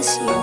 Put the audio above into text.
miss you.